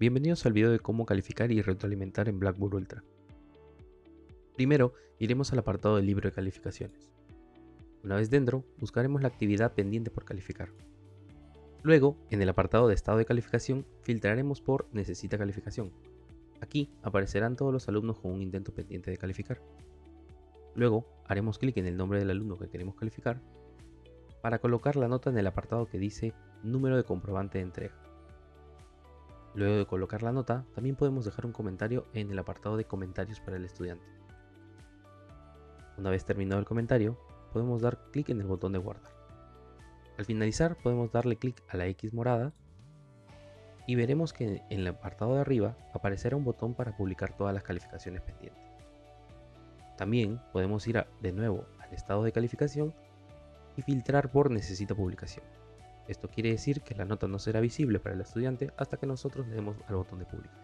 bienvenidos al video de cómo calificar y retroalimentar en Blackboard Ultra. Primero, iremos al apartado del libro de calificaciones. Una vez dentro, buscaremos la actividad pendiente por calificar. Luego, en el apartado de estado de calificación, filtraremos por Necesita calificación. Aquí aparecerán todos los alumnos con un intento pendiente de calificar. Luego, haremos clic en el nombre del alumno que queremos calificar para colocar la nota en el apartado que dice Número de comprobante de entrega. Luego de colocar la nota, también podemos dejar un comentario en el apartado de comentarios para el estudiante. Una vez terminado el comentario, podemos dar clic en el botón de guardar. Al finalizar podemos darle clic a la X morada y veremos que en el apartado de arriba aparecerá un botón para publicar todas las calificaciones pendientes. También podemos ir de nuevo al estado de calificación y filtrar por necesita publicación. Esto quiere decir que la nota no será visible para el estudiante hasta que nosotros le demos al botón de publicar.